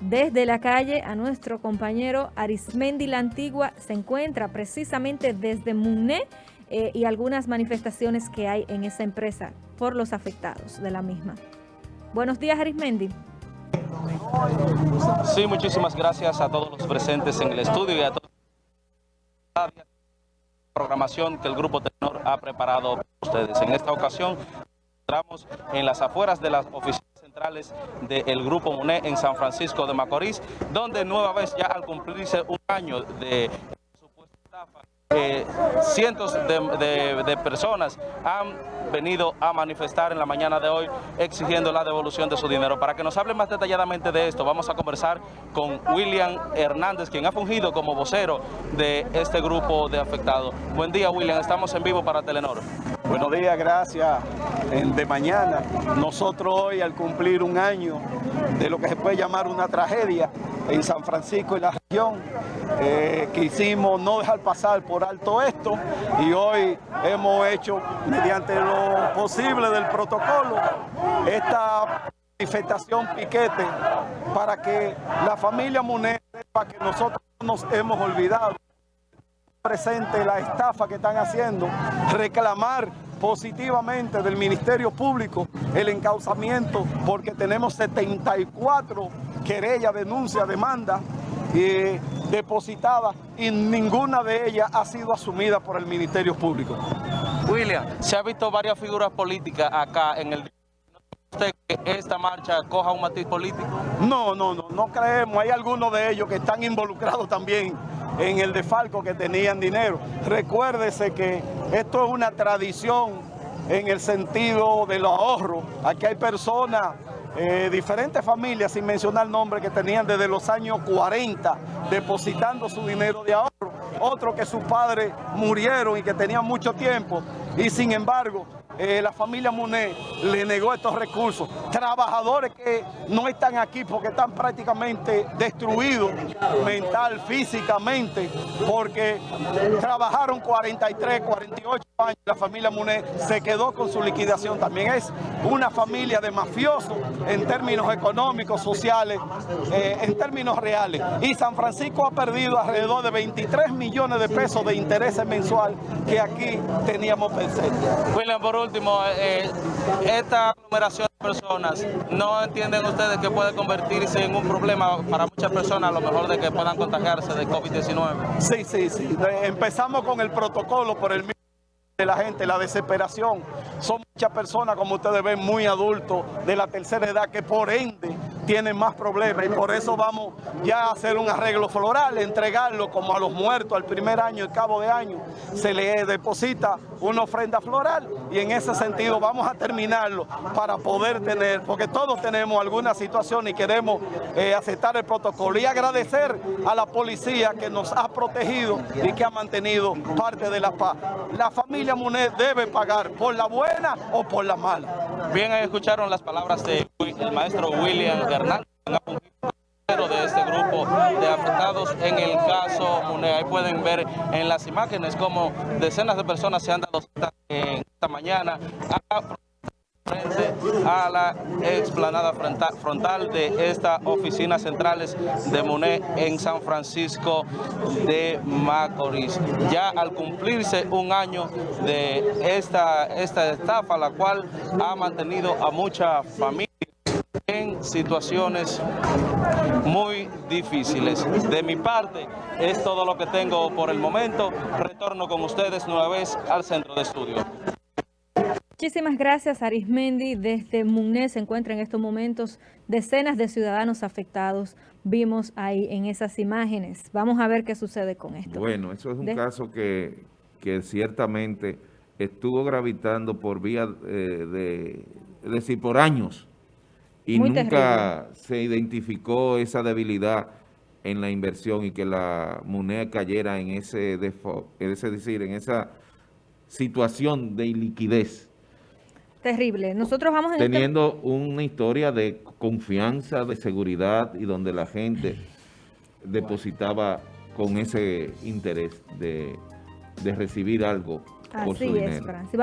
desde la calle a nuestro compañero Arismendi La Antigua. Se encuentra precisamente desde Muné eh, y algunas manifestaciones que hay en esa empresa por los afectados de la misma. Buenos días, Arismendi. Sí, muchísimas gracias a todos los presentes en el estudio y a todos la programación que el Grupo Tenor ha preparado para ustedes. En esta ocasión, entramos en las afueras de las oficinas centrales del Grupo MUNE en San Francisco de Macorís, donde nueva vez ya al cumplirse un año de supuesta estafa, eh, cientos de, de, personas han venido a manifestar en la mañana de hoy exigiendo la devolución de su dinero. Para que nos hable más detalladamente de esto, vamos a conversar con William Hernández, quien ha fungido como vocero de este grupo de afectados. Buen día, William. Estamos en vivo para Telenor. Buenos días, gracias. De mañana, nosotros hoy al cumplir un año de lo que se puede llamar una tragedia en San Francisco y la región, eh, quisimos no dejar pasar por alto esto y hoy hemos hecho, mediante lo posible del protocolo, esta manifestación piquete para que la familia Munet sepa que nosotros nos hemos olvidado presente la estafa que están haciendo, reclamar positivamente del Ministerio Público el encauzamiento porque tenemos 74 querellas, denuncias, demandas eh, depositadas y ninguna de ellas ha sido asumida por el Ministerio Público. William, se ha visto varias figuras políticas acá en el usted que esta marcha coja un matiz político? No, no, no, no creemos. Hay algunos de ellos que están involucrados también en el defalco que tenían dinero. Recuérdese que esto es una tradición en el sentido del ahorro. Aquí hay personas, eh, diferentes familias, sin mencionar nombres, que tenían desde los años 40 depositando su dinero de ahorro. Otros que sus padres murieron y que tenían mucho tiempo y sin embargo eh, la familia Muné le negó estos recursos. Trabajadores que no están aquí porque están prácticamente destruidos mental, físicamente, porque trabajaron 43, 48 años. La familia Muné se quedó con su liquidación. También es una familia de mafiosos en términos económicos, sociales, eh, en términos reales. Y San Francisco ha perdido alrededor de 23 millones de pesos de intereses mensual que aquí teníamos. William, por último, eh, esta aglomeración de personas, ¿no entienden ustedes que puede convertirse en un problema para muchas personas, a lo mejor de que puedan contagiarse de COVID-19? Sí, sí, sí. Empezamos con el protocolo por el mismo de la gente, la desesperación. Son muchas personas, como ustedes ven, muy adultos, de la tercera edad, que por ende tienen más problemas y por eso vamos ya a hacer un arreglo floral, entregarlo como a los muertos al primer año, el cabo de año, se le deposita una ofrenda floral y en ese sentido vamos a terminarlo para poder tener, porque todos tenemos alguna situación y queremos eh, aceptar el protocolo y agradecer a la policía que nos ha protegido y que ha mantenido parte de la paz. La familia Munet debe pagar por la buena o por la mala. Bien, escucharon las palabras del maestro William De este grupo de afectados en el caso Mune. Ahí pueden ver en las imágenes como decenas de personas se han dado en esta mañana a frente a la explanada frontal de estas oficinas centrales de MUNE en San Francisco de Macorís. Ya al cumplirse un año de esta, esta estafa, la cual ha mantenido a mucha familia en situaciones muy difíciles. De mi parte, es todo lo que tengo por el momento. Retorno con ustedes nueva vez al centro de estudio. Muchísimas gracias, Arismendi. Desde Muné se encuentran en estos momentos decenas de ciudadanos afectados. Vimos ahí en esas imágenes. Vamos a ver qué sucede con esto. Bueno, eso es un caso que, que, ciertamente estuvo gravitando por vía eh, de, es decir, por años. Y nunca se identificó esa debilidad en la inversión y que la moneda cayera en ese es decir, en esa situación de iliquidez. Terrible. Nosotros vamos este Teniendo una historia de confianza, de seguridad y donde la gente depositaba con ese interés de, recibir algo por su dinero.